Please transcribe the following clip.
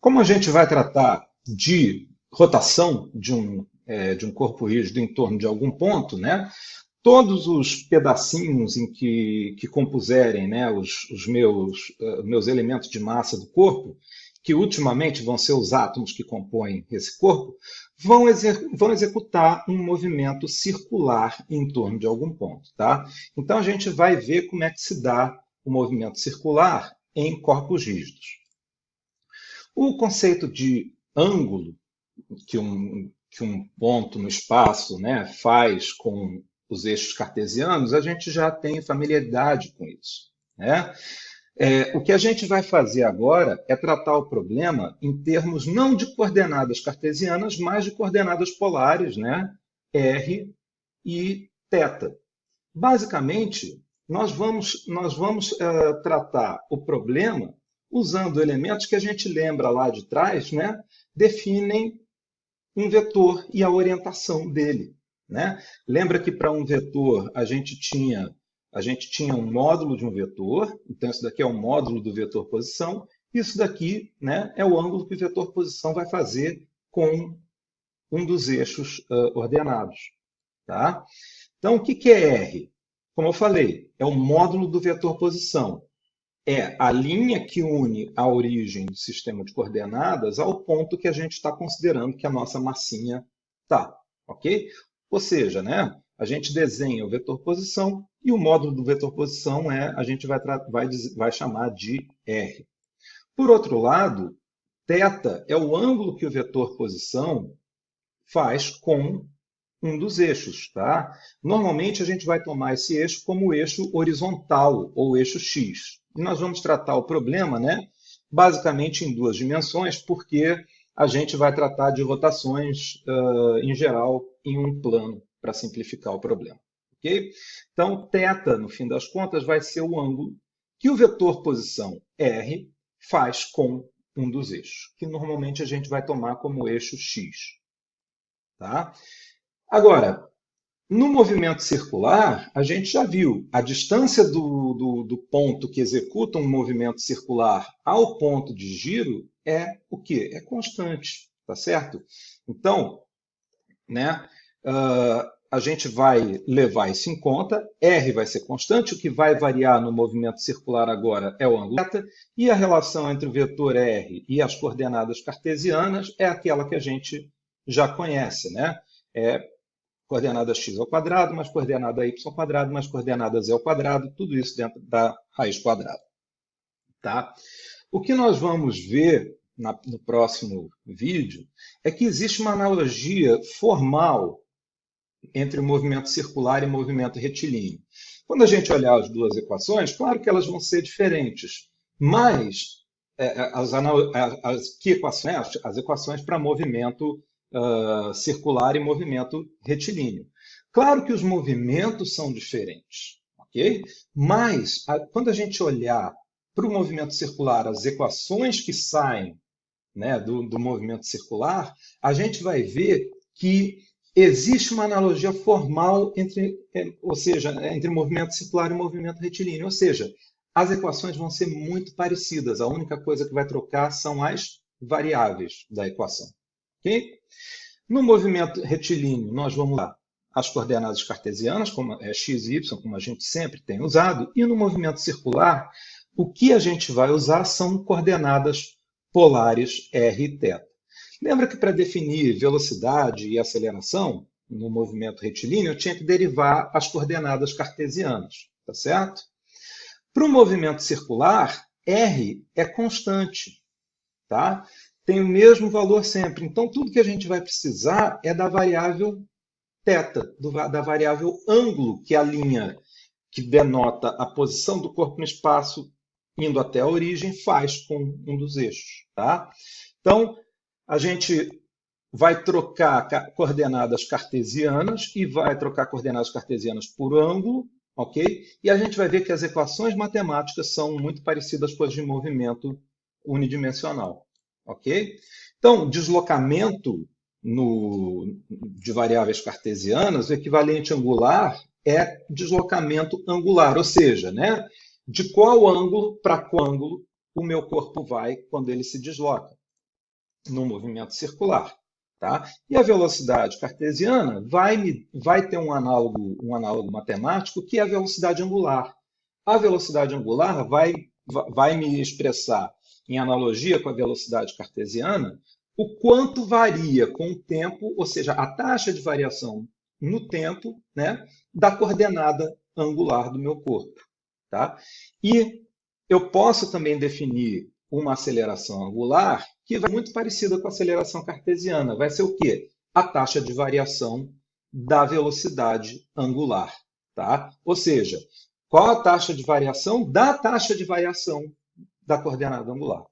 Como a gente vai tratar de rotação de um, é, de um corpo rígido em torno de algum ponto, né? todos os pedacinhos em que, que compuserem né, os, os meus, uh, meus elementos de massa do corpo, que ultimamente vão ser os átomos que compõem esse corpo, vão, vão executar um movimento circular em torno de algum ponto. Tá? Então, a gente vai ver como é que se dá o movimento circular em corpos rígidos. O conceito de ângulo que um, que um ponto no espaço né, faz com os eixos cartesianos, a gente já tem familiaridade com isso. Né? É, o que a gente vai fazer agora é tratar o problema em termos não de coordenadas cartesianas, mas de coordenadas polares, né? R e θ. Basicamente, nós vamos, nós vamos uh, tratar o problema usando elementos que a gente lembra lá de trás, né? definem um vetor e a orientação dele. Né? Lembra que para um vetor a gente tinha a gente tinha um módulo de um vetor, então isso daqui é o módulo do vetor posição, isso daqui né, é o ângulo que o vetor posição vai fazer com um dos eixos uh, ordenados. Tá? Então, o que, que é R? Como eu falei, é o módulo do vetor posição. É a linha que une a origem do sistema de coordenadas ao ponto que a gente está considerando que a nossa massinha está. Ok? Ou seja, né, a gente desenha o vetor posição e o módulo do vetor posição é, a gente vai, vai, vai chamar de R. Por outro lado, θ é o ângulo que o vetor posição faz com um dos eixos. Tá? Normalmente, a gente vai tomar esse eixo como eixo horizontal, ou eixo x. E nós vamos tratar o problema né, basicamente em duas dimensões, porque a gente vai tratar de rotações, uh, em geral, em um plano, para simplificar o problema. Okay? Então, θ, no fim das contas, vai ser o ângulo que o vetor posição R faz com um dos eixos, que normalmente a gente vai tomar como eixo x. Tá? Agora, no movimento circular, a gente já viu a distância do, do, do, ponto que executa um movimento circular ao ponto de giro é o quê? É constante, tá certo? Então, né, uh, a gente vai levar isso em conta, R vai ser constante, o que vai variar no movimento circular agora é o ângulo θ, e a relação entre o vetor R e as coordenadas cartesianas é aquela que a gente já conhece, né? É coordenada x ao quadrado, mais coordenada y ao quadrado, mais coordenada z ao quadrado, tudo isso dentro da raiz quadrada. Tá? O que nós vamos ver na, no próximo vídeo é que existe uma analogia formal entre o movimento circular e o movimento retilíneo. Quando a gente olhar as duas equações, claro que elas vão ser diferentes, mas é, é as, as, que equações? As equações para movimento uh, circular e movimento retilíneo. Claro que os movimentos são diferentes, ok? Mas a, quando a gente olhar para o movimento circular, as equações que saem né, do, do movimento circular, a gente vai ver que existe uma analogia formal entre, é, ou seja, entre movimento circular e movimento retilíneo, ou seja, as equações vão ser muito parecidas. A única coisa que vai trocar são as variáveis da equação. Okay? No movimento retilíneo, nós vamos lá as coordenadas cartesianas, como é x e y, como a gente sempre tem usado, e no movimento circular, o que a gente vai usar são coordenadas polares r e θ. Lembra que para definir velocidade e aceleração no movimento retilíneo, eu tinha que derivar as coordenadas cartesianas, tá certo? Para o movimento circular, r é constante, tá? Tem o mesmo valor sempre. Então, tudo que a gente vai precisar é da variável θ, da variável ângulo, que é a linha que denota a posição do corpo no espaço indo até a origem, faz com um dos eixos. Tá? Então, a gente vai trocar coordenadas cartesianas e vai trocar coordenadas cartesianas por ângulo, ok? E a gente vai ver que as equações matemáticas são muito parecidas com as de movimento unidimensional, ok? Então, deslocamento no, de variáveis cartesianas, o equivalente angular é deslocamento angular, ou seja, né, de qual ângulo para qual ângulo o meu corpo vai quando ele se desloca. no movimento circular. Tá? E a velocidade cartesiana vai, vai ter um análogo, um análogo matemático que é a velocidade angular. A velocidade angular vai, vai me expressar, em analogia com a velocidade cartesiana, o quanto varia com o tempo, ou seja, a taxa de variação no tempo né, da coordenada angular do meu corpo. Tá? E eu posso também definir uma aceleração angular que vai muito parecida com a aceleração cartesiana. Vai ser o quê? A taxa de variação da velocidade angular. Tá? Ou seja, qual a taxa de variação da taxa de variação da coordenada angular.